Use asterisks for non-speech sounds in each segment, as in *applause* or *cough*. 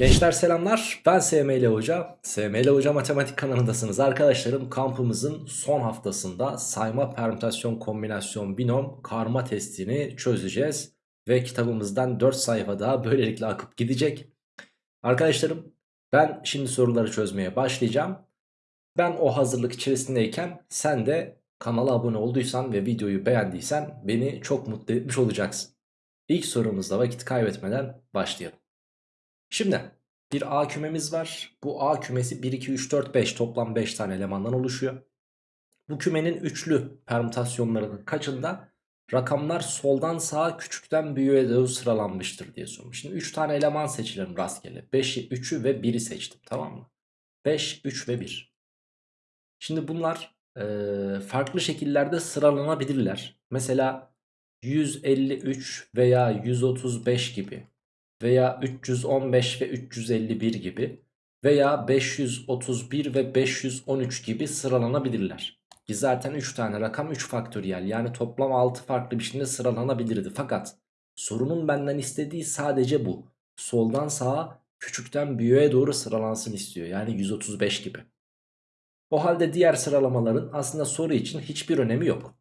Gençler selamlar. Ben SML Hoca. SML Hoca Matematik kanalındasınız. Arkadaşlarım kampımızın son haftasında sayma permütasyon kombinasyon binom karma testini çözeceğiz. Ve kitabımızdan 4 sayfa daha böylelikle akıp gidecek. Arkadaşlarım ben şimdi soruları çözmeye başlayacağım. Ben o hazırlık içerisindeyken sen de kanala abone olduysan ve videoyu beğendiysen beni çok mutlu etmiş olacaksın. İlk sorumuzda vakit kaybetmeden başlayalım Şimdi bir A kümemiz var. Bu A kümesi 1, 2, 3, 4, 5 toplam 5 tane elemandan oluşuyor. Bu kümenin üçlü permütasyonlarının kaçında rakamlar soldan sağa küçükten büyüğe doğru sıralanmıştır diye sormuş. Şimdi 3 tane eleman seçelim rastgele. 5'i, 3'ü ve 1'i seçtim tamam mı? 5, 3 ve 1. Şimdi bunlar e, farklı şekillerde sıralanabilirler. Mesela 153 veya 135 gibi veya 315 ve 351 gibi veya 531 ve 513 gibi sıralanabilirler. Ki zaten 3 tane rakam 3 faktöriyel yani toplam 6 farklı biçimde sıralanabilirdi. Fakat sorunun benden istediği sadece bu. Soldan sağa küçükten büyüğe doğru sıralansın istiyor yani 135 gibi. O halde diğer sıralamaların aslında soru için hiçbir önemi yok.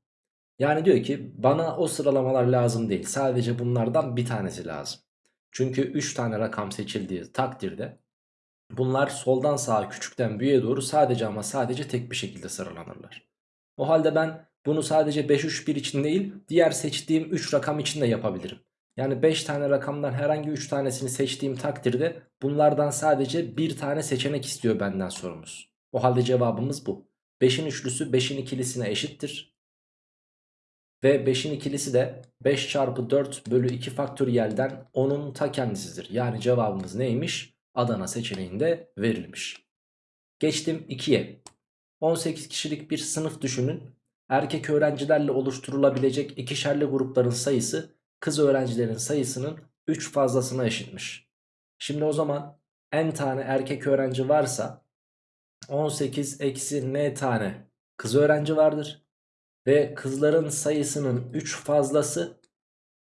Yani diyor ki bana o sıralamalar lazım değil sadece bunlardan bir tanesi lazım. Çünkü 3 tane rakam seçildiği takdirde bunlar soldan sağa küçükten büyüğe doğru sadece ama sadece tek bir şekilde sıralanırlar. O halde ben bunu sadece 5 3 1 için değil diğer seçtiğim 3 rakam için de yapabilirim. Yani 5 tane rakamdan herhangi 3 tanesini seçtiğim takdirde bunlardan sadece bir tane seçenek istiyor benden sorumuz. O halde cevabımız bu. 5'in üçlüsü 5'in ikilisine eşittir. Ve 5'in ikilisi de 5 çarpı 4 bölü 2 faktöriyelden 10'un ta kendisidir. Yani cevabımız neymiş? Adana seçeneğinde verilmiş. Geçtim 2'ye. 18 kişilik bir sınıf düşünün. Erkek öğrencilerle oluşturulabilecek ikişerli grupların sayısı kız öğrencilerin sayısının 3 fazlasına eşitmiş. Şimdi o zaman n tane erkek öğrenci varsa 18 eksi n tane kız öğrenci vardır. Ve kızların sayısının 3 fazlası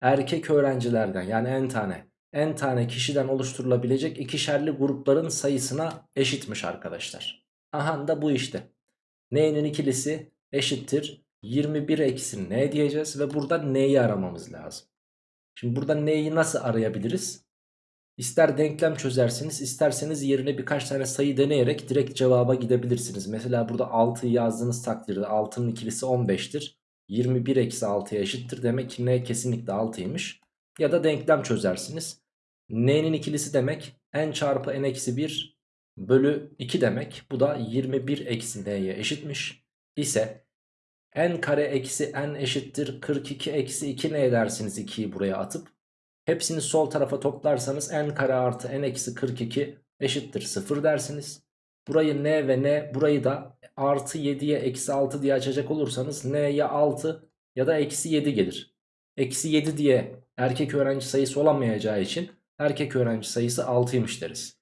erkek öğrencilerden yani n tane n tane kişiden oluşturulabilecek ikişerli grupların sayısına eşitmiş arkadaşlar. Aha da bu işte. N'nin ikilisi eşittir 21 eksi n diyeceğiz ve burada n'yi aramamız lazım. Şimdi burada n'yi nasıl arayabiliriz? İster denklem çözersiniz isterseniz yerine birkaç tane sayı deneyerek direkt cevaba gidebilirsiniz. Mesela burada 6'yı yazdığınız takdirde 6'nın ikilisi 15'tir. 21 eksi 6'ya eşittir. Demek ki n kesinlikle 6'ymış. Ya da denklem çözersiniz. n'nin ikilisi demek n çarpı n eksi 1 bölü 2 demek. Bu da 21 eksi n'ye eşitmiş. İse n kare eksi n eşittir 42 eksi 2 ne edersiniz 2'yi buraya atıp Hepsini sol tarafa toplarsanız n kare artı n eksi 42 eşittir 0 dersiniz. Burayı n ve n burayı da artı 7'ye eksi 6 diye açacak olursanız n ya 6 ya da eksi 7 gelir. Eksi 7 diye erkek öğrenci sayısı olamayacağı için erkek öğrenci sayısı 6'ymış deriz.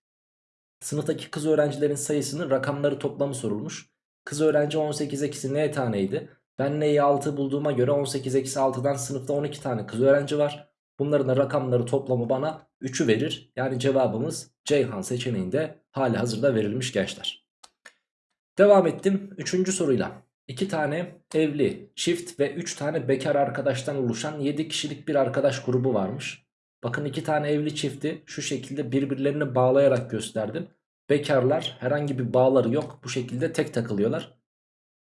Sınıftaki kız öğrencilerin sayısının rakamları toplamı sorulmuş. Kız öğrenci 18 eksi n taneydi. Ben n'yi 6 bulduğuma göre 18 eksi 6'dan sınıfta 12 tane kız öğrenci var. Bunların rakamları toplamı bana 3'ü verir. Yani cevabımız Ceyhan seçeneğinde hali hazırda verilmiş gençler. Devam ettim 3. soruyla. 2 tane evli, çift ve 3 tane bekar arkadaştan oluşan 7 kişilik bir arkadaş grubu varmış. Bakın 2 tane evli çifti şu şekilde birbirlerini bağlayarak gösterdim. Bekarlar herhangi bir bağları yok bu şekilde tek takılıyorlar.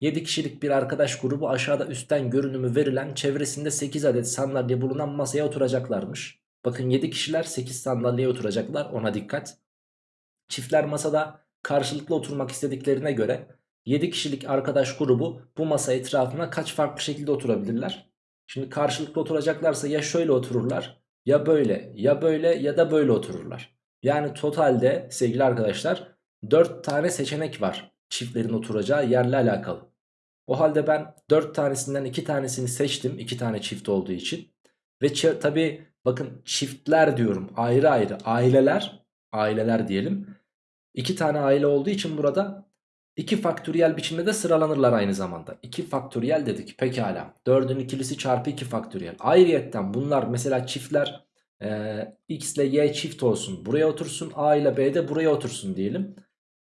7 kişilik bir arkadaş grubu aşağıda üstten görünümü verilen çevresinde 8 adet sandalye bulunan masaya oturacaklarmış. Bakın 7 kişiler 8 sandalyeye oturacaklar ona dikkat. Çiftler masada karşılıklı oturmak istediklerine göre 7 kişilik arkadaş grubu bu masa etrafına kaç farklı şekilde oturabilirler? Şimdi karşılıklı oturacaklarsa ya şöyle otururlar ya böyle ya böyle ya da böyle otururlar. Yani totalde sevgili arkadaşlar 4 tane seçenek var çiftlerin oturacağı yerle alakalı. O halde ben 4 tanesinden 2 tanesini seçtim. 2 tane çift olduğu için. Ve tabi bakın çiftler diyorum ayrı ayrı aileler aileler diyelim. 2 tane aile olduğu için burada 2 faktöriyel biçimde de sıralanırlar aynı zamanda. 2 faktöriyel dedik pekala. 4'ün ikilisi çarpı 2 faktöriyel. Ayrıyetten bunlar mesela çiftler Ee, X ile Y çift olsun buraya otursun. A ile B de buraya otursun diyelim.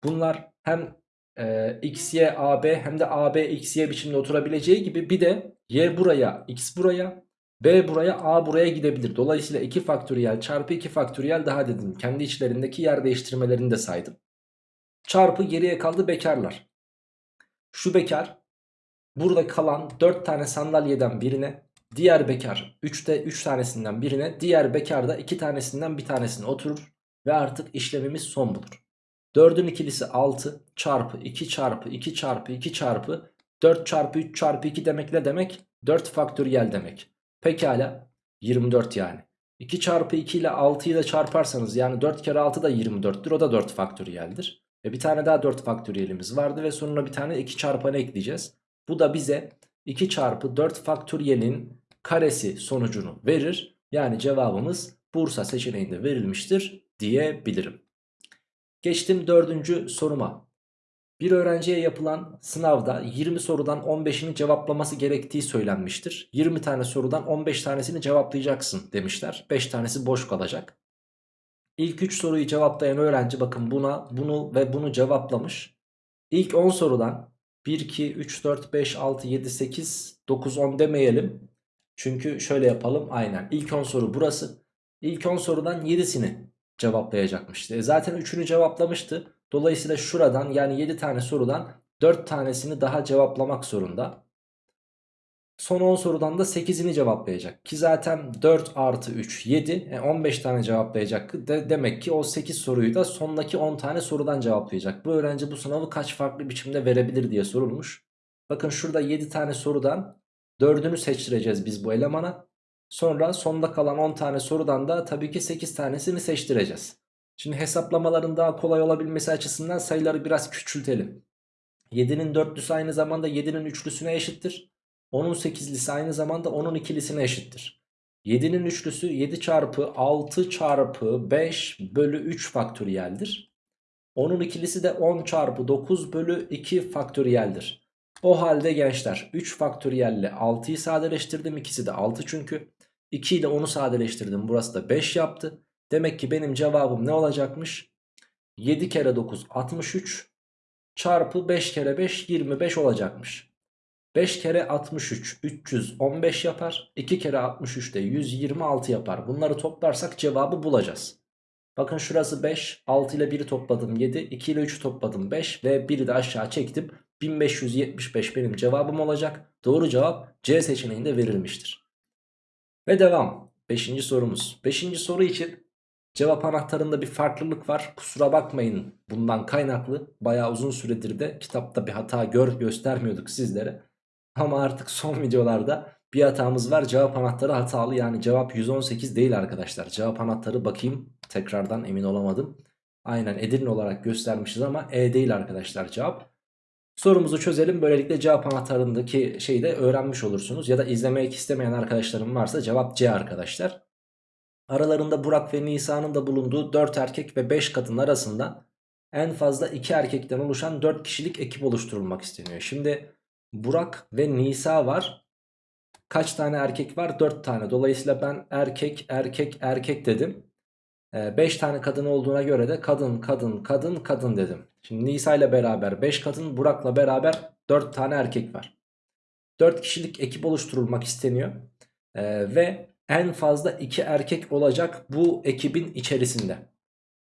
Bunlar hem e, X, Y, AB hem de AB, X, Y biçimde oturabileceği gibi bir de Y buraya, X buraya, B buraya, A buraya gidebilir. Dolayısıyla 2 faktöriyel çarpı 2 faktöriyel daha dedim. Kendi içlerindeki yer değiştirmelerini de saydım. Çarpı geriye kaldı bekarlar. Şu bekar burada kalan 4 tane sandalyeden birine diğer bekar 3'te 3 tanesinden birine diğer bekar da 2 tanesinden bir tanesine oturur ve artık işlemimiz son bulur. 4'ün ikilisi 6 çarpı 2 çarpı 2 çarpı 2 çarpı 4 çarpı 3 çarpı 2 demek ne demek? 4 faktöriyel demek. Pekala 24 yani. 2 çarpı 2 ile 6'yı da çarparsanız yani 4 kere 6 da 24'tür o da 4 faktöriyeldir. Ve bir tane daha 4 faktöriyelimiz vardı ve sonuna bir tane 2 çarpanı ekleyeceğiz. Bu da bize 2 çarpı 4 faktöriyelin karesi sonucunu verir. Yani cevabımız Bursa seçeneğinde verilmiştir diyebilirim. Geçtim dördüncü soruma. Bir öğrenciye yapılan sınavda 20 sorudan 15'ini cevaplaması gerektiği söylenmiştir. 20 tane sorudan 15 tanesini cevaplayacaksın demişler. 5 tanesi boş kalacak. İlk 3 soruyu cevaplayan öğrenci bakın buna bunu ve bunu cevaplamış. İlk 10 sorudan 1, 2, 3, 4, 5, 6, 7, 8, 9, 10 demeyelim. Çünkü şöyle yapalım aynen. İlk 10 soru burası. İlk 10 sorudan 7'sini cevaplayacakmıştı. E zaten 3'ünü cevaplamıştı. Dolayısıyla şuradan yani 7 tane sorudan 4 tanesini daha cevaplamak zorunda. Son 10 sorudan da 8'ini cevaplayacak. Ki zaten 4 artı 3 7. E 15 tane cevaplayacak. De demek ki o 8 soruyu da sondaki 10 tane sorudan cevaplayacak. Bu öğrenci bu sınavı kaç farklı biçimde verebilir diye sorulmuş. Bakın şurada 7 tane sorudan 4'ünü seçtireceğiz biz bu elemana. Sonra sonda kalan 10 tane sorudan da tabii ki 8 tanesini seçtireceğiz. Şimdi hesaplamaların daha kolay olabilmesi açısından sayıları biraz küçültelim. 7'nin dörtlüsü aynı zamanda 7'nin üçlüsüne eşittir. 10'un 8'lisi aynı zamanda 10'un ikilisine eşittir. 7'nin üçlüsü 7 çarpı 6 çarpı 5 bölü 3 faktöriyeldir. 10'un ikilisi de 10 çarpı 9 bölü 2 faktöriyeldir. O halde gençler 3 faktöriyelle 6'yı sadeleştirdim. İkisi de 6 çünkü. 2 ile 10'u sadeleştirdim. Burası da 5 yaptı. Demek ki benim cevabım ne olacakmış? 7 kere 9 63 çarpı 5 kere 5 25 olacakmış. 5 kere 63 315 yapar. 2 kere 63 de 126 yapar. Bunları toplarsak cevabı bulacağız. Bakın şurası 5. 6 ile 1'i topladım 7. 2 ile 3'ü topladım 5. Ve 1'i de aşağı çektim. 1575 benim cevabım olacak. Doğru cevap C seçeneğinde verilmiştir. Ve devam. 5. sorumuz. 5. soru için cevap anahtarında bir farklılık var. Kusura bakmayın bundan kaynaklı. Bayağı uzun süredir de kitapta bir hata gör göstermiyorduk sizlere. Ama artık son *laughs* videolarda bir hatamız var. Cevap anahtarı hatalı yani cevap 118 değil arkadaşlar. Cevap anahtarı bakayım tekrardan emin olamadım. Aynen Edirne olarak göstermişiz ama E değil arkadaşlar cevap. Sorumuzu çözelim. Böylelikle cevap anahtarındaki şeyi de öğrenmiş olursunuz. Ya da izlemek istemeyen arkadaşlarım varsa cevap C arkadaşlar. Aralarında Burak ve Nisa'nın da bulunduğu 4 erkek ve 5 kadın arasında en fazla 2 erkekten oluşan 4 kişilik ekip oluşturulmak isteniyor. Şimdi Burak ve Nisa var. Kaç tane erkek var? 4 tane. Dolayısıyla ben erkek erkek erkek dedim. 5 ee, tane kadın olduğuna göre de kadın kadın kadın kadın dedim. Şimdi Nisa ile beraber 5 kadın Burak'la beraber 4 tane erkek var. 4 kişilik ekip oluşturulmak isteniyor. Ee, ve en fazla 2 erkek olacak bu ekibin içerisinde.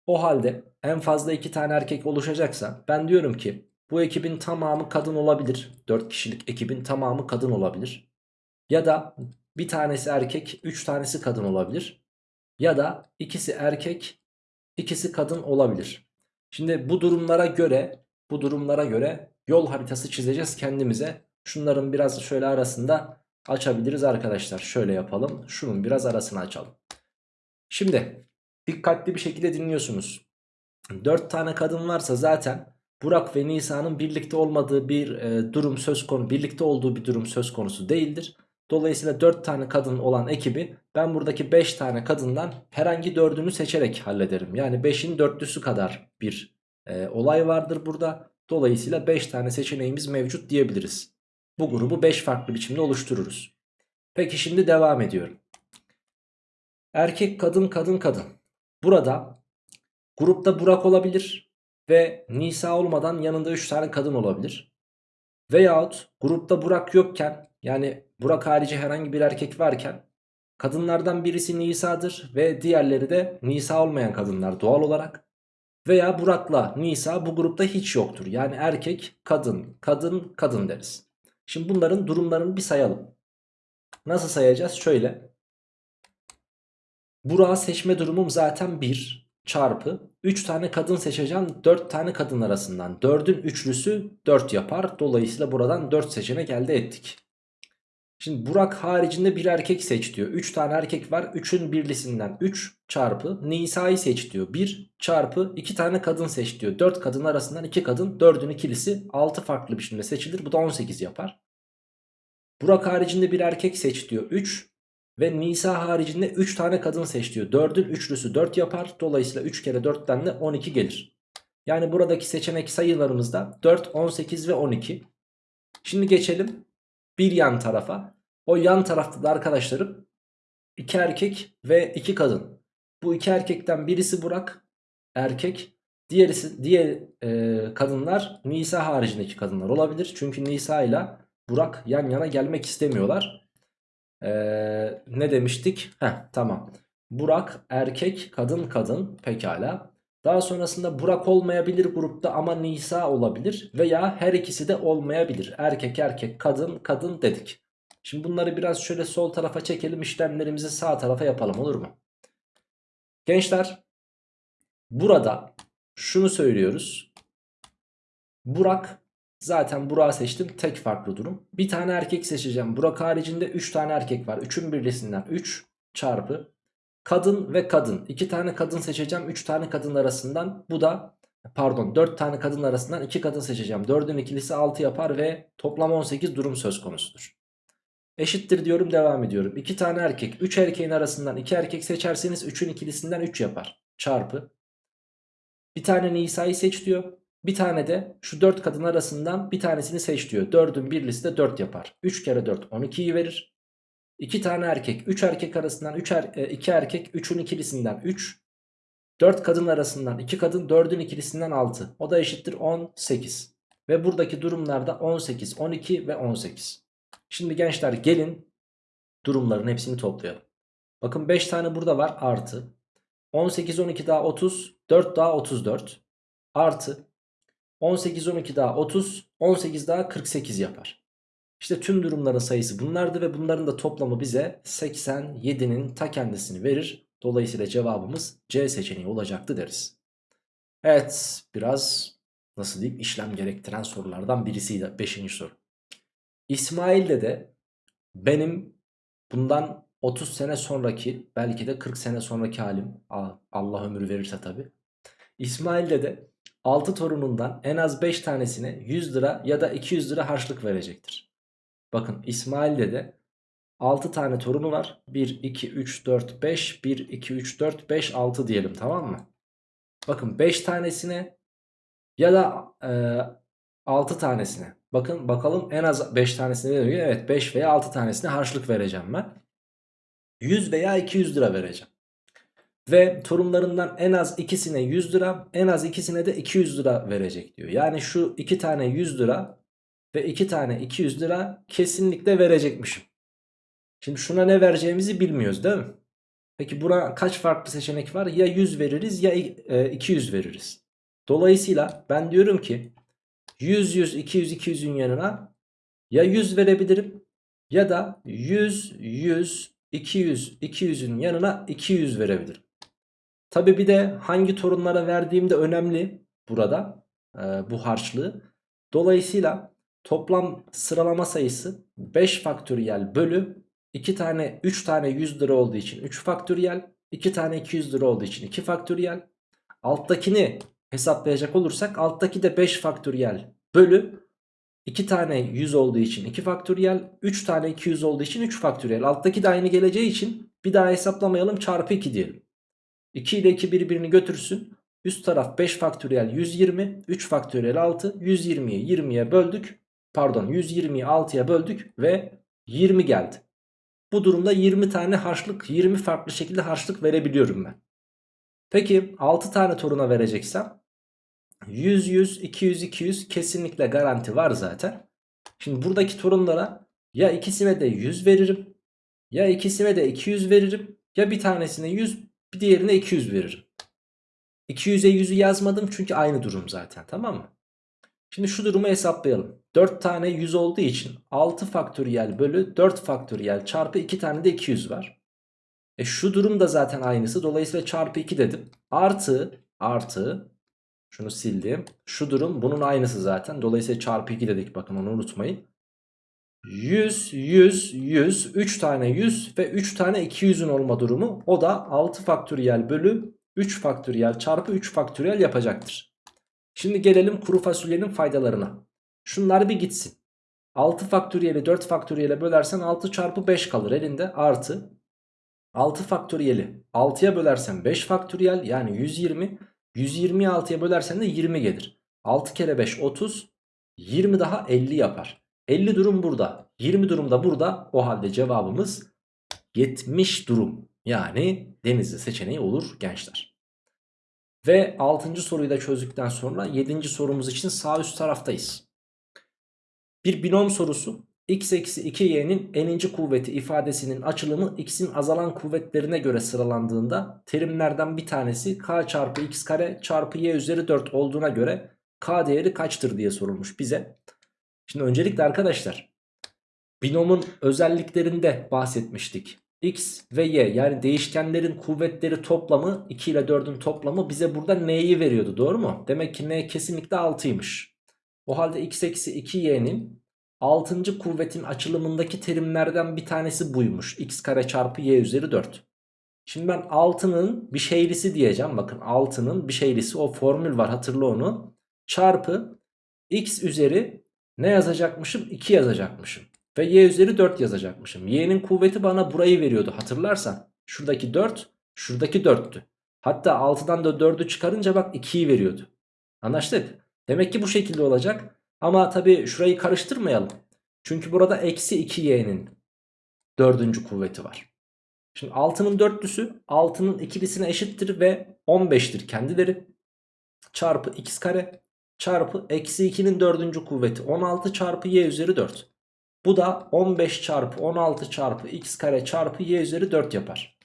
O halde en fazla 2 tane erkek oluşacaksa ben diyorum ki bu ekibin tamamı kadın olabilir. 4 kişilik ekibin tamamı kadın olabilir. Ya da bir tanesi erkek 3 tanesi kadın olabilir. Ya da ikisi erkek ikisi kadın olabilir. Şimdi bu durumlara göre bu durumlara göre yol haritası çizeceğiz kendimize. Şunların biraz şöyle arasında açabiliriz arkadaşlar. Şöyle yapalım. Şunun biraz arasını açalım. Şimdi dikkatli bir şekilde dinliyorsunuz. 4 tane kadın varsa zaten Burak ve Nisa'nın birlikte olmadığı bir e, durum söz konusu, birlikte olduğu bir durum söz konusu değildir. Dolayısıyla 4 tane kadın olan ekibi ben buradaki 5 tane kadından herhangi 4'ünü seçerek hallederim. Yani 5'in dörtlüsü kadar bir e, olay vardır burada. Dolayısıyla 5 tane seçeneğimiz mevcut diyebiliriz. Bu grubu 5 farklı biçimde oluştururuz. Peki şimdi devam ediyorum. Erkek kadın kadın kadın. Burada grupta Burak olabilir ve Nisa olmadan yanında 3 tane kadın olabilir. Veyahut grupta Burak yokken yani Burak harici herhangi bir erkek varken kadınlardan birisi Nisa'dır ve diğerleri de Nisa olmayan kadınlar doğal olarak. Veya Burak'la Nisa bu grupta hiç yoktur. Yani erkek, kadın, kadın, kadın deriz. Şimdi bunların durumlarını bir sayalım. Nasıl sayacağız? Şöyle. Burak'ı seçme durumum zaten 1 çarpı 3 tane kadın seçeceğim 4 tane kadın arasından. 4'ün üçlüsü 4 yapar. Dolayısıyla buradan 4 seçenek elde ettik. Şimdi Burak haricinde bir erkek seç diyor. 3 tane erkek var. 3'ün birlisinden 3 çarpı Nisa'yı seç diyor. 1 çarpı 2 tane kadın seç diyor. 4 kadın arasından 2 kadın 4'ün ikilisi 6 farklı biçimde seçilir. Bu da 18 yapar. Burak haricinde bir erkek seç diyor. 3 ve Nisa haricinde 3 tane kadın seç diyor. 4'ün üçlüsü 4 yapar. Dolayısıyla 3 kere 4'ten de 12 gelir. Yani buradaki seçenek sayılarımız da 4, 18 ve 12. Şimdi geçelim bir yan tarafa. O yan tarafta da arkadaşlarım 2 erkek ve 2 kadın. Bu iki erkekten birisi Burak erkek. Diğerisi diğer e, kadınlar Nisa haricindeki kadınlar olabilir. Çünkü Nisa ile Burak yan yana gelmek istemiyorlar. Ee, ne demiştik? Heh, tamam. Burak erkek kadın kadın pekala. Daha sonrasında Burak olmayabilir grupta ama Nisa olabilir veya her ikisi de olmayabilir. Erkek erkek kadın kadın dedik. Şimdi bunları biraz şöyle sol tarafa çekelim işlemlerimizi sağ tarafa yapalım olur mu? Gençler burada şunu söylüyoruz. Burak Zaten Burak'ı seçtim. Tek farklı durum. Bir tane erkek seçeceğim. Burak haricinde 3 tane erkek var. 3'ün birlisinden 3 çarpı kadın ve kadın. 2 tane kadın seçeceğim. 3 tane kadın arasından. Bu da pardon 4 tane kadın arasından 2 kadın seçeceğim. 4'ün ikilisi 6 yapar ve toplam 18 durum söz konusudur. Eşittir diyorum devam ediyorum. 2 tane erkek 3 erkeğin arasından 2 erkek seçerseniz 3'ün ikilisinden 3 yapar. Çarpı. Bir tane Nisa'yı seç diyor. Bir tane de şu 4 kadın arasından bir tanesini seç diyor. 4'ün birlisi de 4 yapar. 3 kere 4 12'yi verir. 2 tane erkek 3 erkek arasından 3 er, 2 erkek 3'ün ikilisinden 3. 4 kadın arasından 2 kadın 4'ün ikilisinden 6. O da eşittir 18. Ve buradaki durumlarda 18, 12 ve 18. Şimdi gençler gelin durumların hepsini toplayalım. Bakın 5 tane burada var artı. 18, 12 daha 30, 4 daha 34. Artı 18 12 daha 30 18 daha 48 yapar. İşte tüm durumların sayısı bunlardı ve bunların da toplamı bize 87'nin ta kendisini verir. Dolayısıyla cevabımız C seçeneği olacaktı deriz. Evet biraz nasıl diyeyim işlem gerektiren sorulardan birisiydi 5. soru. İsmail'de de benim bundan 30 sene sonraki belki de 40 sene sonraki halim Allah ömür verirse tabi. İsmail'de de 6 torunundan en az 5 tanesine 100 lira ya da 200 lira harçlık verecektir. Bakın İsmail'de de 6 tane torunu var. 1, 2, 3, 4, 5, 1, 2, 3, 4, 5, 6 diyelim tamam mı? Bakın 5 tanesine ya da e, 6 tanesine. Bakın bakalım en az 5 tanesine ne diyor? Evet 5 veya 6 tanesine harçlık vereceğim ben. 100 veya 200 lira vereceğim. Ve torunlarından en az ikisine 100 lira en az ikisine de 200 lira verecek diyor. Yani şu iki tane 100 lira ve iki tane 200 lira kesinlikle verecekmişim. Şimdi şuna ne vereceğimizi bilmiyoruz değil mi? Peki buna kaç farklı seçenek var? Ya 100 veririz ya 200 e, veririz. Dolayısıyla ben diyorum ki 100 100 200 200'ün yanına ya 100 verebilirim ya da 100 100 200 200'ün yanına 200 verebilirim. Tabi bir de hangi torunlara verdiğim de önemli burada e, bu harçlığı. Dolayısıyla toplam sıralama sayısı 5 faktöriyel bölü 2 tane 3 tane 100 lira olduğu için 3 faktöriyel 2 tane 200 lira olduğu için 2 faktöriyel alttakini hesaplayacak olursak alttaki de 5 faktöriyel bölü 2 tane 100 olduğu için 2 faktöriyel 3 tane 200 olduğu için 3 faktöriyel alttaki de aynı geleceği için bir daha hesaplamayalım çarpı 2 diyelim 2 ile 2 birbirini götürsün. Üst taraf 5 faktöriyel 120. 3 faktöriyel 6. 120'yi 20'ye böldük. Pardon 120'yi 6'ya böldük ve 20 geldi. Bu durumda 20 tane harçlık 20 farklı şekilde harçlık verebiliyorum ben. Peki 6 tane toruna vereceksem 100 100 200 200 kesinlikle garanti var zaten. Şimdi buradaki torunlara ya ikisine de 100 veririm ya ikisine de 200 veririm ya bir tanesine 100 bir diğerine 200 veririm. 200'e 100'ü yazmadım çünkü aynı durum zaten tamam mı? Şimdi şu durumu hesaplayalım. 4 tane 100 olduğu için 6 faktöriyel bölü 4 faktöriyel çarpı 2 tane de 200 var. E şu durum da zaten aynısı. Dolayısıyla çarpı 2 dedim. Artı artı şunu sildim. Şu durum bunun aynısı zaten. Dolayısıyla çarpı 2 dedik bakın onu unutmayın. 100 100 100 3 tane 100 ve 3 tane 200'ün olma durumu o da 6 faktöriyel bölü 3 faktöriyel çarpı 3 faktöriyel yapacaktır. Şimdi gelelim kuru fasulyenin faydalarına. Şunlar bir gitsin. 6 faktöriyeli 4 faktöriyele bölersen 6 çarpı 5 kalır elinde artı 6 faktöriyeli 6'ya bölersen 5 faktöriyel yani 120 120'yi 6'ya bölersen de 20 gelir. 6 kere 5 30 20 daha 50 yapar. 50 durum burada 20 durum da burada o halde cevabımız 70 durum yani denizli seçeneği olur gençler. Ve 6. soruyu da çözdükten sonra 7. sorumuz için sağ üst taraftayız. Bir binom sorusu x eksi 2y'nin n'inci kuvveti ifadesinin açılımı x'in azalan kuvvetlerine göre sıralandığında terimlerden bir tanesi k çarpı x kare çarpı y üzeri 4 olduğuna göre k değeri kaçtır diye sorulmuş bize. Şimdi öncelikle arkadaşlar binomun özelliklerinde bahsetmiştik. X ve Y yani değişkenlerin kuvvetleri toplamı 2 ile 4'ün toplamı bize burada N'yi veriyordu doğru mu? Demek ki N kesinlikle 6'ymış. O halde x eksi 2y'nin 6. kuvvetin açılımındaki terimlerden bir tanesi buymuş. x kare çarpı y üzeri 4. Şimdi ben 6'nın bir şeylisi diyeceğim. Bakın 6'nın bir şeylisi o formül var hatırla onu. Çarpı x üzeri ne yazacakmışım? 2 yazacakmışım. Ve y üzeri 4 yazacakmışım. Y'nin kuvveti bana burayı veriyordu hatırlarsan. Şuradaki 4, şuradaki 4'tü. Hatta 6'dan da 4'ü çıkarınca bak 2'yi veriyordu. Anlaştık? Demek ki bu şekilde olacak. Ama tabii şurayı karıştırmayalım. Çünkü burada eksi 2y'nin dördüncü kuvveti var. Şimdi 6'nın dörtlüsü 6'nın ikilisine eşittir ve 15'tir kendileri. Çarpı x kare çarpı eksi 2'nin dördüncü kuvveti 16 çarpı y üzeri 4. Bu da 15 çarpı 16 çarpı x kare çarpı y üzeri 4 yapar.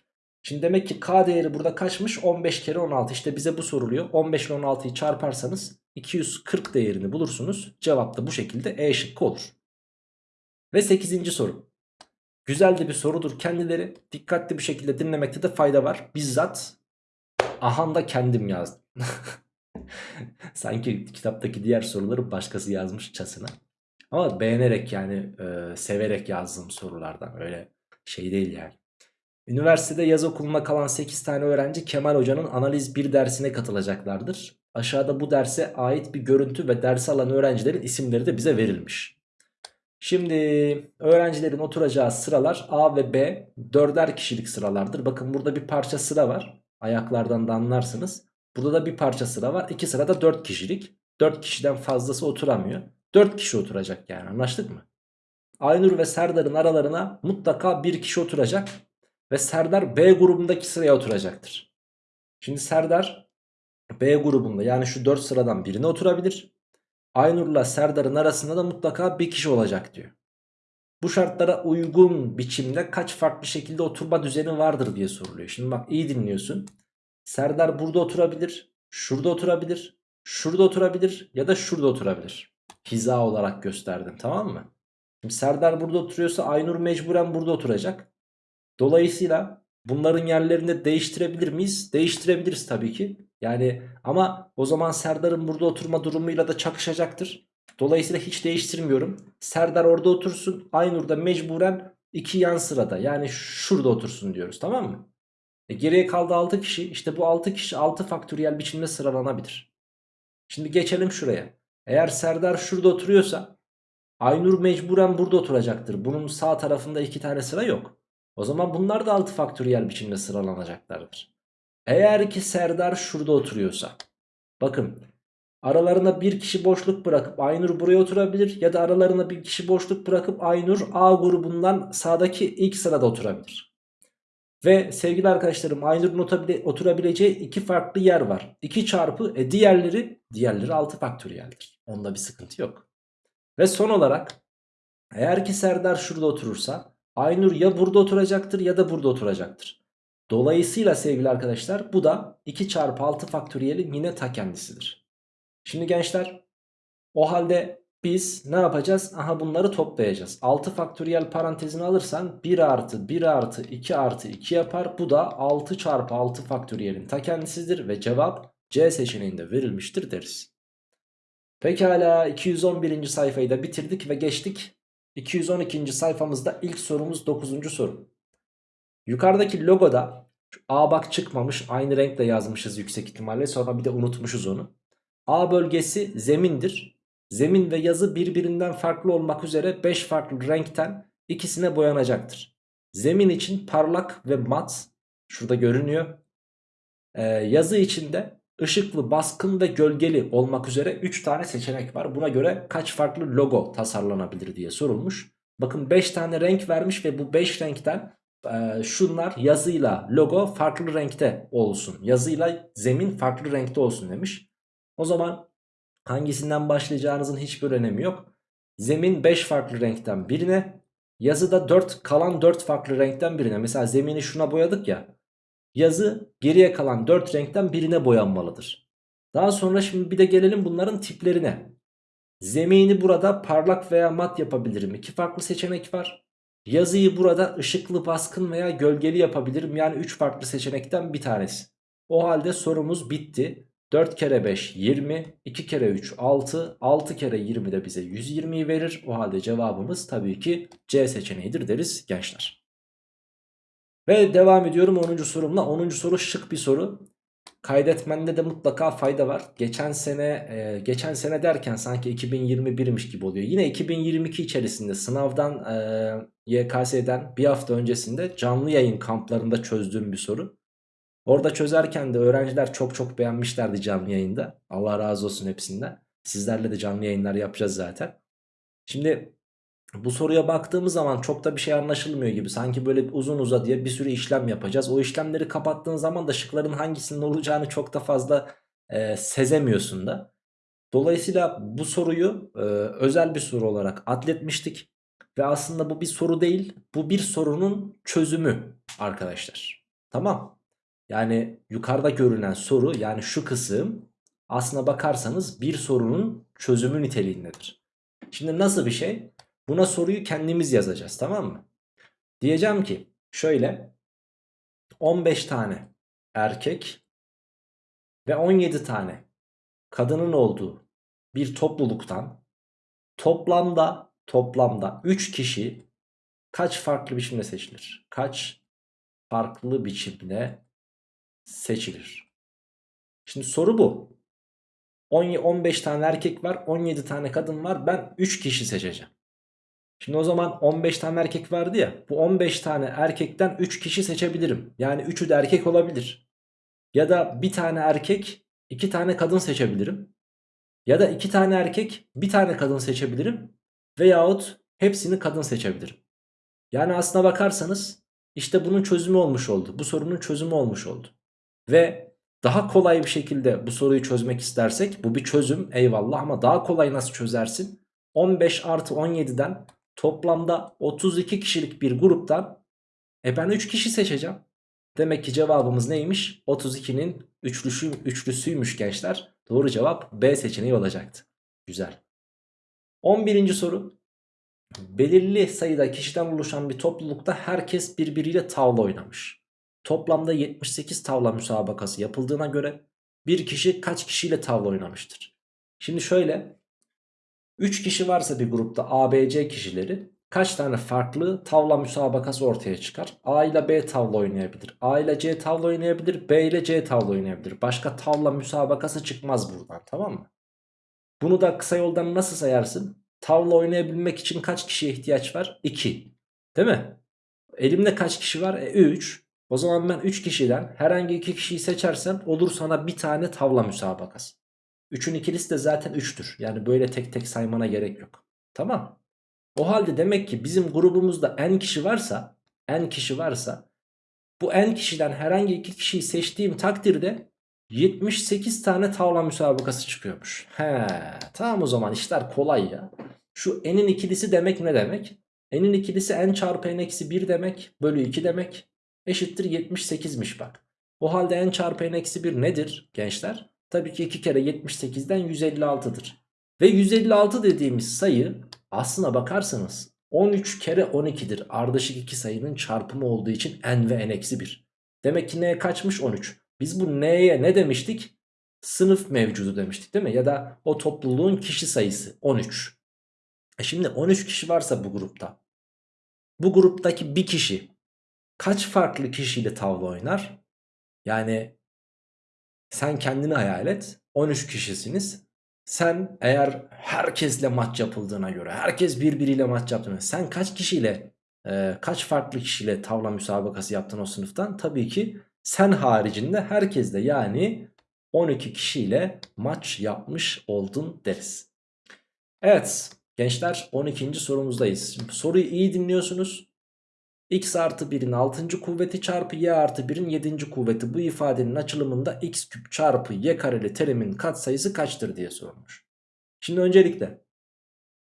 Şimdi demek ki k değeri burada kaçmış? 15 kere 16. İşte bize bu soruluyor. 15 ile 16'yı çarparsanız 240 değerini bulursunuz. Cevap da bu şekilde E şıkkı olur. Ve 8. soru. Güzel de bir sorudur kendileri. Dikkatli bir şekilde dinlemekte de fayda var. Bizzat ahanda kendim yazdım. *laughs* Sanki kitaptaki diğer soruları başkası yazmış çasına. Ama beğenerek yani e, severek yazdığım sorulardan öyle şey değil yani. Üniversitede yaz okuluna kalan 8 tane öğrenci Kemal Hoca'nın analiz 1 dersine katılacaklardır. Aşağıda bu derse ait bir görüntü ve dersi alan öğrencilerin isimleri de bize verilmiş. Şimdi öğrencilerin oturacağı sıralar A ve B dörder kişilik sıralardır. Bakın burada bir parça sıra var. Ayaklardan da anlarsınız. Burada da bir parça sıra var. İki sırada 4 kişilik. 4 kişiden fazlası oturamıyor. 4 kişi oturacak yani anlaştık mı? Aynur ve Serdar'ın aralarına mutlaka bir kişi oturacak. Ve Serdar B grubundaki sıraya oturacaktır. Şimdi Serdar B grubunda yani şu 4 sıradan birine oturabilir. Aynur'la Serdar'ın arasında da mutlaka bir kişi olacak diyor. Bu şartlara uygun biçimde kaç farklı şekilde oturma düzeni vardır diye soruluyor. Şimdi bak iyi dinliyorsun. Serdar burada oturabilir, şurada oturabilir, şurada oturabilir ya da şurada oturabilir. Hiza olarak gösterdim tamam mı? Şimdi Serdar burada oturuyorsa Aynur mecburen burada oturacak. Dolayısıyla bunların yerlerini değiştirebilir miyiz? Değiştirebiliriz tabii ki. Yani ama o zaman Serdar'ın burada oturma durumuyla da çakışacaktır. Dolayısıyla hiç değiştirmiyorum. Serdar orada otursun. Aynur da mecburen iki yan sırada yani şurada otursun diyoruz tamam mı? E geriye kaldı 6 kişi. İşte bu 6 kişi 6 faktöriyel biçimde sıralanabilir. Şimdi geçelim şuraya. Eğer Serdar şurada oturuyorsa Aynur mecburen burada oturacaktır. Bunun sağ tarafında iki tane sıra yok. O zaman bunlar da 6 faktöriyel biçimde sıralanacaklardır. Eğer ki Serdar şurada oturuyorsa. Bakın aralarına bir kişi boşluk bırakıp Aynur buraya oturabilir. Ya da aralarına bir kişi boşluk bırakıp Aynur A grubundan sağdaki ilk sırada oturabilir. Ve sevgili arkadaşlarım Aynur'un oturabileceği iki farklı yer var. 2 çarpı e, diğerleri diğerleri 6 faktöriyeldir. Onda bir sıkıntı yok. Ve son olarak eğer ki Serdar şurada oturursa Aynur ya burada oturacaktır ya da burada oturacaktır. Dolayısıyla sevgili arkadaşlar bu da 2 çarpı 6 faktöriyelin yine ta kendisidir. Şimdi gençler o halde biz ne yapacağız? Aha bunları toplayacağız. 6 faktöriyel parantezini alırsan 1 artı 1 artı 2 artı 2 yapar. Bu da 6 çarpı 6 faktöriyelin ta kendisidir ve cevap C seçeneğinde verilmiştir deriz. Pekala 211. sayfayı da bitirdik ve geçtik. 212. sayfamızda ilk sorumuz 9. soru. Yukarıdaki logoda A bak çıkmamış aynı renkle yazmışız yüksek ihtimalle sonra bir de unutmuşuz onu. A bölgesi zemindir. Zemin ve yazı birbirinden farklı olmak üzere 5 farklı renkten ikisine boyanacaktır. Zemin için parlak ve mat şurada görünüyor. Ee, yazı için de ışıklı, baskın ve gölgeli olmak üzere 3 tane seçenek var. Buna göre kaç farklı logo tasarlanabilir diye sorulmuş. Bakın 5 tane renk vermiş ve bu 5 renkten e, şunlar yazıyla logo farklı renkte olsun. Yazıyla zemin farklı renkte olsun demiş. O zaman hangisinden başlayacağınızın hiçbir önemi yok. Zemin 5 farklı renkten birine, yazıda 4 kalan 4 farklı renkten birine. Mesela zemini şuna boyadık ya. Yazı geriye kalan 4 renkten birine boyanmalıdır. Daha sonra şimdi bir de gelelim bunların tiplerine. Zemini burada parlak veya mat yapabilirim. İki farklı seçenek var. Yazıyı burada ışıklı, baskın veya gölgeli yapabilirim. Yani 3 farklı seçenekten bir tanesi. O halde sorumuz bitti. 4 kere 5 20, 2 kere 3 6, 6 kere 20 de bize 120'yi verir. O halde cevabımız tabii ki C seçeneğidir deriz gençler. Ve devam ediyorum 10. sorumla. 10. soru şık bir soru. Kaydetmende de mutlaka fayda var. Geçen sene e, geçen sene derken sanki 2021'miş gibi oluyor. Yine 2022 içerisinde sınavdan e, YKS'den bir hafta öncesinde canlı yayın kamplarında çözdüğüm bir soru. Orada çözerken de öğrenciler çok çok beğenmişlerdi canlı yayında. Allah razı olsun hepsinden. Sizlerle de canlı yayınlar yapacağız zaten. Şimdi bu soruya baktığımız zaman çok da bir şey anlaşılmıyor gibi. Sanki böyle uzun uza diye bir sürü işlem yapacağız. O işlemleri kapattığın zaman da şıkların hangisinin olacağını çok da fazla e, sezemiyorsun da. Dolayısıyla bu soruyu e, özel bir soru olarak atletmiştik. Ve aslında bu bir soru değil. Bu bir sorunun çözümü arkadaşlar. Tamam. Yani yukarıda görünen soru yani şu kısım aslına bakarsanız bir sorunun çözümü niteliğindedir. Şimdi nasıl bir şey? Buna soruyu kendimiz yazacağız tamam mı? Diyeceğim ki şöyle 15 tane erkek ve 17 tane kadının olduğu bir topluluktan toplamda toplamda 3 kişi kaç farklı biçimde seçilir? Kaç farklı biçimde seçilir? Şimdi soru bu. 15 tane erkek var 17 tane kadın var ben 3 kişi seçeceğim. Şimdi o zaman 15 tane erkek vardı ya. Bu 15 tane erkekten 3 kişi seçebilirim. Yani 3'ü de erkek olabilir. Ya da bir tane erkek 2 tane kadın seçebilirim. Ya da 2 tane erkek bir tane kadın seçebilirim. Veyahut hepsini kadın seçebilirim. Yani aslına bakarsanız işte bunun çözümü olmuş oldu. Bu sorunun çözümü olmuş oldu. Ve daha kolay bir şekilde bu soruyu çözmek istersek bu bir çözüm eyvallah ama daha kolay nasıl çözersin? 15 artı 17'den Toplamda 32 kişilik bir gruptan e ben 3 kişi seçeceğim. Demek ki cevabımız neymiş? 32'nin üçlüsü, üçlüsüymüş gençler. Doğru cevap B seçeneği olacaktı. Güzel. 11. soru. Belirli sayıda kişiden oluşan bir toplulukta herkes birbiriyle tavla oynamış. Toplamda 78 tavla müsabakası yapıldığına göre bir kişi kaç kişiyle tavla oynamıştır? Şimdi şöyle 3 kişi varsa bir grupta ABC kişileri kaç tane farklı tavla müsabakası ortaya çıkar? A ile B tavla oynayabilir. A ile C tavla oynayabilir. B ile C tavla oynayabilir. Başka tavla müsabakası çıkmaz buradan tamam mı? Bunu da kısa yoldan nasıl sayarsın? Tavla oynayabilmek için kaç kişiye ihtiyaç var? 2. Değil mi? Elimde kaç kişi var? E 3. O zaman ben 3 kişiden herhangi 2 kişiyi seçersem olur sana bir tane tavla müsabakası. 3'ün ikilisi de zaten 3'tür. Yani böyle tek tek saymana gerek yok. Tamam. O halde demek ki bizim grubumuzda n kişi varsa n kişi varsa bu n kişiden herhangi iki kişiyi seçtiğim takdirde 78 tane tavla müsabakası çıkıyormuş. He, tamam o zaman işler kolay ya. Şu n'in ikilisi demek ne demek? n'in ikilisi n çarpı n eksi 1 demek bölü 2 demek eşittir 78'miş bak. O halde n çarpı n eksi 1 nedir gençler? Tabii ki 2 kere 78'den 156'dır. Ve 156 dediğimiz sayı aslına bakarsanız 13 kere 12'dir. Ardışık iki sayının çarpımı olduğu için n ve n eksi 1. Demek ki n kaçmış 13. Biz bu n'ye ne demiştik? Sınıf mevcudu demiştik değil mi? Ya da o topluluğun kişi sayısı 13. E şimdi 13 kişi varsa bu grupta. Bu gruptaki bir kişi kaç farklı kişiyle tavla oynar? Yani sen kendini hayal et. 13 kişisiniz. Sen eğer herkesle maç yapıldığına göre, herkes birbiriyle maç yaptığına sen kaç kişiyle, e, kaç farklı kişiyle tavla müsabakası yaptın o sınıftan? Tabii ki sen haricinde herkesle yani 12 kişiyle maç yapmış oldun deriz. Evet gençler 12. sorumuzdayız. Şimdi soruyu iyi dinliyorsunuz. X artı 1'in 6. kuvveti çarpı y artı 1'in 7. kuvveti bu ifadenin açılımında x küp çarpı y kareli terimin katsayısı kaçtır diye sormuş. Şimdi öncelikle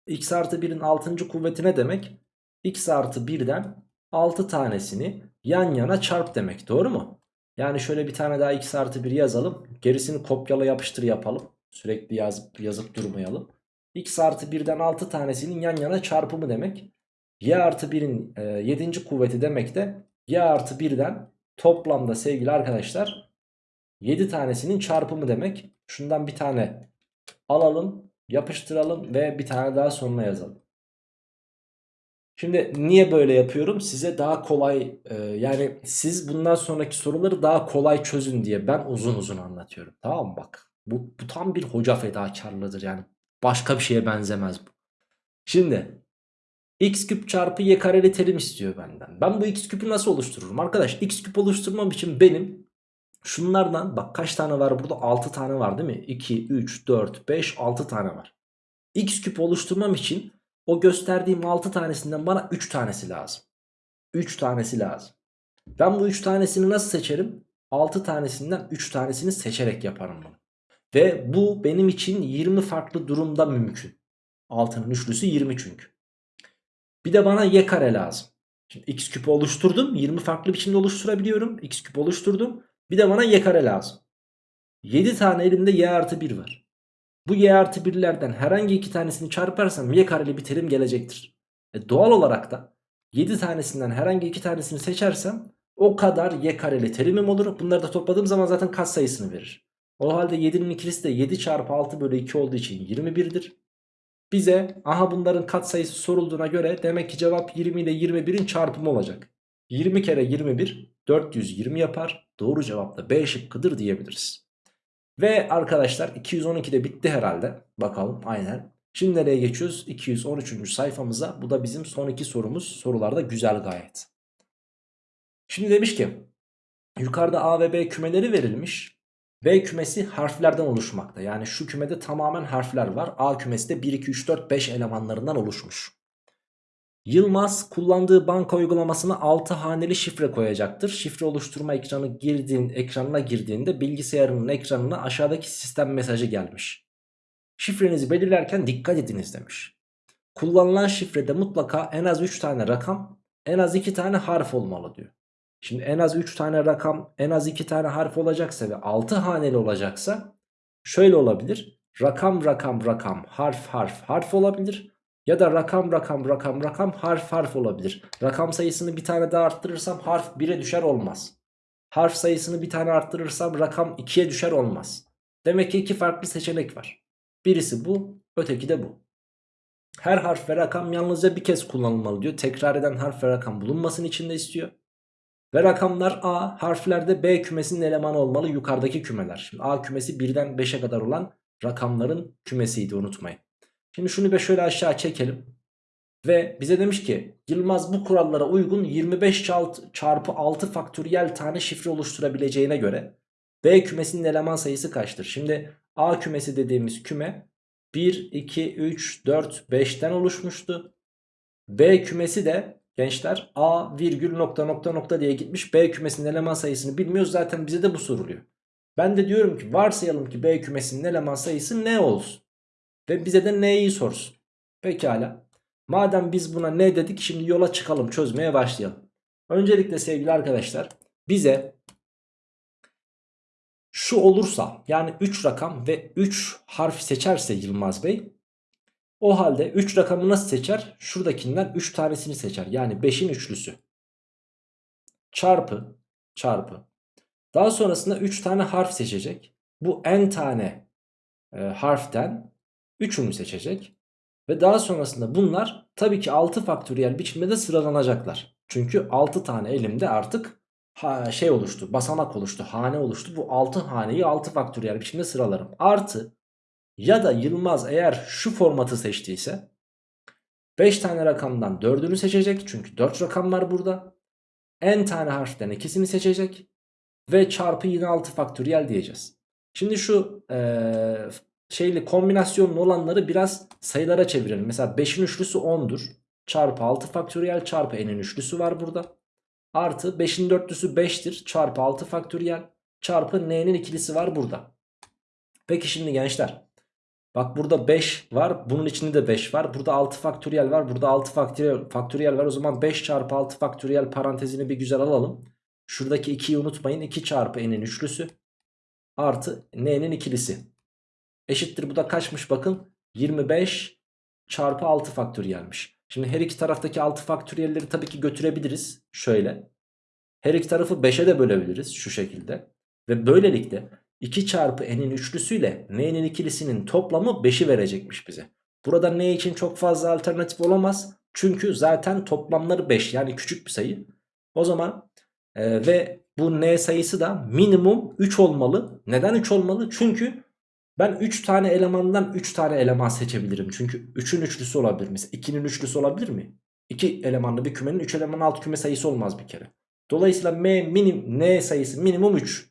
x artı 1'in 6. kuvveti ne demek? x artı 1'den 6 tanesini yan yana çarp demek doğru mu? Yani şöyle bir tane daha x artı 1 yazalım. Gerisini kopyala yapıştır yapalım. Sürekli yazıp, yazıp durmayalım. x artı 1'den 6 tanesinin yan yana çarpımı demek. Y artı 1'in e, 7. kuvveti demek de y artı 1'den toplamda sevgili arkadaşlar 7 tanesinin çarpımı demek. Şundan bir tane alalım yapıştıralım ve bir tane daha sonuna yazalım. Şimdi niye böyle yapıyorum? Size daha kolay e, yani siz bundan sonraki soruları daha kolay çözün diye ben uzun uzun anlatıyorum. Tamam mı bak? Bu, bu tam bir hoca fedakarlığıdır yani. Başka bir şeye benzemez bu. Şimdi x küp çarpı y kareli terim istiyor benden. Ben bu x küpü nasıl oluştururum? Arkadaş x küp oluşturmam için benim şunlardan bak kaç tane var burada? 6 tane var değil mi? 2, 3, 4, 5, 6 tane var. x küp oluşturmam için o gösterdiğim 6 tanesinden bana 3 tanesi lazım. 3 tanesi lazım. Ben bu 3 tanesini nasıl seçerim? 6 tanesinden 3 tanesini seçerek yaparım bunu. Ve bu benim için 20 farklı durumda mümkün. 6'nın üçlüsü 20 çünkü. Bir de bana y kare lazım. Şimdi x küp oluşturdum. 20 farklı biçimde oluşturabiliyorum. x küp oluşturdum. Bir de bana y kare lazım. 7 tane elimde y artı 1 var. Bu y artı 1'lerden herhangi iki tanesini çarparsam y kareli bir terim gelecektir. E doğal olarak da 7 tanesinden herhangi iki tanesini seçersem o kadar y kareli terimim olur. Bunları da topladığım zaman zaten kat sayısını verir. O halde 7'nin ikilisi de 7 çarpı 6 bölü 2 olduğu için 21'dir. Bize aha bunların kat sayısı sorulduğuna göre demek ki cevap 20 ile 21'in çarpımı olacak. 20 kere 21 420 yapar. Doğru cevap da B şıkkıdır diyebiliriz. Ve arkadaşlar 212'de bitti herhalde. Bakalım aynen. Şimdi nereye geçiyoruz? 213. sayfamıza. Bu da bizim son iki sorumuz. Sorularda güzel gayet. Şimdi demiş ki yukarıda A ve B kümeleri verilmiş. B kümesi harflerden oluşmakta. Yani şu kümede tamamen harfler var. A kümesi de 1, 2, 3, 4, 5 elemanlarından oluşmuş. Yılmaz kullandığı banka uygulamasına 6 haneli şifre koyacaktır. Şifre oluşturma ekranı girdiğin, ekranına girdiğinde bilgisayarının ekranına aşağıdaki sistem mesajı gelmiş. Şifrenizi belirlerken dikkat ediniz demiş. Kullanılan şifrede mutlaka en az 3 tane rakam, en az 2 tane harf olmalı diyor. Şimdi en az 3 tane rakam, en az 2 tane harf olacaksa ve 6 haneli olacaksa şöyle olabilir. Rakam rakam rakam harf harf harf olabilir. Ya da rakam rakam rakam rakam harf harf olabilir. Rakam sayısını bir tane daha arttırırsam harf 1'e düşer olmaz. Harf sayısını bir tane arttırırsam rakam 2'ye düşer olmaz. Demek ki iki farklı seçenek var. Birisi bu, öteki de bu. Her harf ve rakam yalnızca bir kez kullanılmalı diyor. Tekrar eden harf ve rakam bulunmasını içinde istiyor. Ve rakamlar A, harflerde B kümesinin elemanı olmalı yukarıdaki kümeler. Şimdi A kümesi 1'den 5'e kadar olan rakamların kümesiydi unutmayın. Şimdi şunu bir şöyle aşağı çekelim. Ve bize demiş ki Yılmaz bu kurallara uygun 25 çarpı 6 faktöriyel tane şifre oluşturabileceğine göre B kümesinin eleman sayısı kaçtır? Şimdi A kümesi dediğimiz küme 1, 2, 3, 4, 5'ten oluşmuştu. B kümesi de gençler A virgül nokta nokta nokta diye gitmiş. B kümesinin eleman sayısını bilmiyoruz. Zaten bize de bu soruluyor. Ben de diyorum ki varsayalım ki B kümesinin eleman sayısı ne olsun? Ve bize de neyi sorsun? Pekala. Madem biz buna ne dedik şimdi yola çıkalım çözmeye başlayalım. Öncelikle sevgili arkadaşlar bize şu olursa yani 3 rakam ve 3 harf seçerse Yılmaz Bey o halde 3 rakamı nasıl seçer? Şuradakinden 3 tanesini seçer. Yani 5'in üçlüsü. Çarpı çarpı. Daha sonrasında 3 tane harf seçecek. Bu n tane e, harften 3'ünü seçecek. Ve daha sonrasında bunlar tabii ki 6 faktöriyel biçimde de sıralanacaklar. Çünkü 6 tane elimde artık ha, şey oluştu basamak oluştu hane oluştu. Bu 6 haneyi 6 faktöriyel biçimde sıralarım. Artı ya da Yılmaz eğer şu formatı seçtiyse 5 tane rakamdan 4'ünü seçecek. Çünkü 4 rakam var burada. N tane harften ikisini seçecek. Ve çarpı yine 6 faktöriyel diyeceğiz. Şimdi şu ee, şeyli kombinasyonlu olanları biraz sayılara çevirelim. Mesela 5'in üçlüsü 10'dur. Çarpı 6 faktöriyel çarpı n'in üçlüsü var burada. Artı 5'in dörtlüsü 5'tir. Çarpı 6 faktöriyel çarpı n'nin ikilisi var burada. Peki şimdi gençler. Bak burada 5 var. Bunun içinde de 5 var. Burada 6 faktöriyel var. Burada 6 faktöriyel, faktöriyel var. O zaman 5 çarpı 6 faktöriyel parantezini bir güzel alalım. Şuradaki 2'yi unutmayın. 2 çarpı n'in üçlüsü artı n'nin ikilisi. Eşittir bu da kaçmış bakın. 25 çarpı 6 faktöriyelmiş. Şimdi her iki taraftaki 6 faktöriyelleri tabii ki götürebiliriz. Şöyle. Her iki tarafı 5'e de bölebiliriz şu şekilde. Ve böylelikle 2 çarpı n'in üçlüsüyle n'nin ikilisinin toplamı 5'i verecekmiş bize. Burada n için çok fazla alternatif olamaz. Çünkü zaten toplamları 5 yani küçük bir sayı. O zaman e, ve bu n sayısı da minimum 3 olmalı. Neden 3 olmalı? Çünkü ben 3 tane elemandan 3 tane eleman seçebilirim. Çünkü 3'ün üçlüsü olabilir. Mesela 2'nin üçlüsü olabilir mi? 2 elemanlı bir kümenin 3 eleman alt küme sayısı olmaz bir kere. Dolayısıyla m minim, n sayısı minimum 3.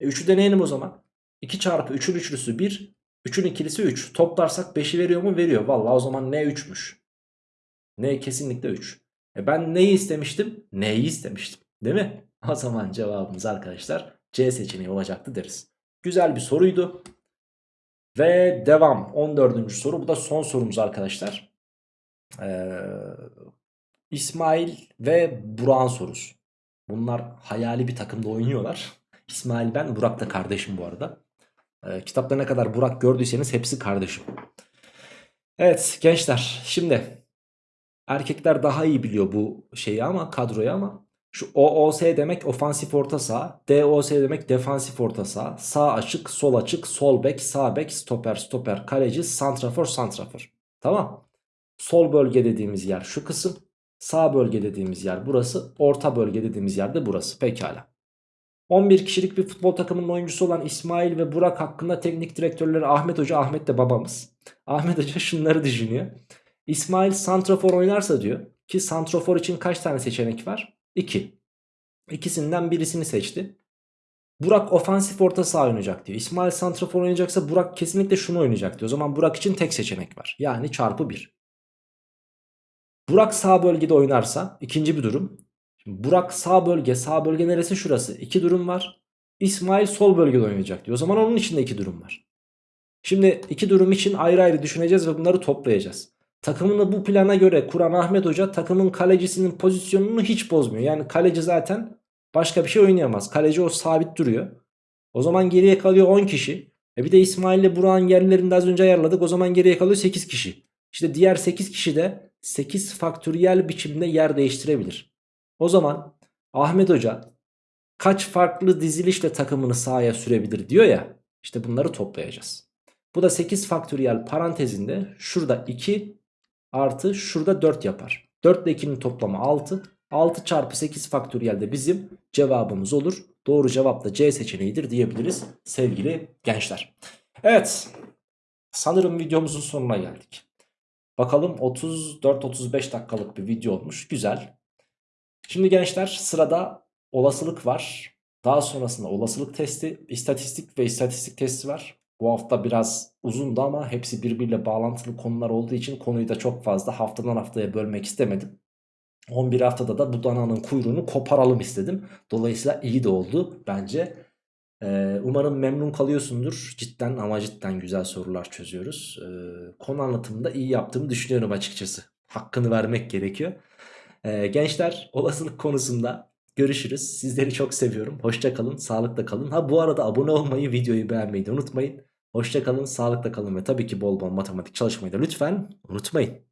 E 3'ü deneyelim o zaman. 2 çarpı 3'ün üçlüsü 1. 3'ün ikilisi 3. Toplarsak 5'i veriyor mu? Veriyor. Valla o zaman n 3'müş. n kesinlikle 3. E ben neyi istemiştim? N'yi istemiştim. Değil mi? *laughs* O zaman cevabımız arkadaşlar C seçeneği olacaktı deriz. Güzel bir soruydu. Ve devam 14. soru bu da son sorumuz arkadaşlar. Ee, İsmail ve Burak'ın sorusu. Bunlar hayali bir takımda oynuyorlar. İsmail ben Burak da kardeşim bu arada. Ee, kitapta ne kadar Burak gördüyseniz hepsi kardeşim. Evet gençler şimdi erkekler daha iyi biliyor bu şeyi ama kadroyu ama şu OOS demek ofansif orta saha. DOS demek defansif orta saha. Sağ açık, sol açık, sol bek, sağ bek, stoper, stoper, kaleci, santrafor, santrafor. Tamam. Sol bölge dediğimiz yer şu kısım. Sağ bölge dediğimiz yer burası. Orta bölge dediğimiz yer de burası. Pekala. 11 kişilik bir futbol takımının oyuncusu olan İsmail ve Burak hakkında teknik direktörleri Ahmet Hoca, Ahmet de babamız. Ahmet Hoca şunları düşünüyor. İsmail santrafor oynarsa diyor ki santrafor için kaç tane seçenek var? 2. İkisinden birisini seçti. Burak ofansif orta saha oynayacak diyor. İsmail santrafor oynayacaksa Burak kesinlikle şunu oynayacak diyor. O zaman Burak için tek seçenek var. Yani çarpı 1. Burak sağ bölgede oynarsa ikinci bir durum. Burak sağ bölge sağ bölge neresi şurası? İki durum var. İsmail sol bölgede oynayacak diyor. O zaman onun için de iki durum var. Şimdi iki durum için ayrı ayrı düşüneceğiz ve bunları toplayacağız. Takımını bu plana göre kuran Ahmet Hoca takımın kalecisinin pozisyonunu hiç bozmuyor. Yani kaleci zaten başka bir şey oynayamaz. Kaleci o sabit duruyor. O zaman geriye kalıyor 10 kişi. E bir de İsmail ile Burak'ın yerlerini de az önce ayarladık. O zaman geriye kalıyor 8 kişi. İşte diğer 8 kişi de 8 faktöriyel biçimde yer değiştirebilir. O zaman Ahmet Hoca kaç farklı dizilişle takımını sahaya sürebilir diyor ya. İşte bunları toplayacağız. Bu da 8 faktöriyel parantezinde şurada 2 artı şurada 4 yapar. 4 ile 2'nin toplamı 6. 6 çarpı 8 faktöriyel de bizim cevabımız olur. Doğru cevap da C seçeneğidir diyebiliriz sevgili gençler. Evet sanırım videomuzun sonuna geldik. Bakalım 34-35 dakikalık bir video olmuş. Güzel. Şimdi gençler sırada olasılık var. Daha sonrasında olasılık testi, istatistik ve istatistik testi var. Bu hafta biraz uzundu ama hepsi birbiriyle bağlantılı konular olduğu için konuyu da çok fazla haftadan haftaya bölmek istemedim. 11 haftada da bu dananın kuyruğunu koparalım istedim. Dolayısıyla iyi de oldu bence. Ee, umarım memnun kalıyorsundur. Cidden ama cidden güzel sorular çözüyoruz. Ee, konu anlatımında iyi yaptığımı düşünüyorum açıkçası. Hakkını vermek gerekiyor. Ee, gençler olasılık konusunda görüşürüz. Sizleri çok seviyorum. Hoşça kalın, sağlıkla kalın. Ha bu arada abone olmayı, videoyu beğenmeyi de unutmayın. Hoşça kalın, sağlıkla kalın ve tabii ki bol bol matematik çalışmayı da lütfen unutmayın.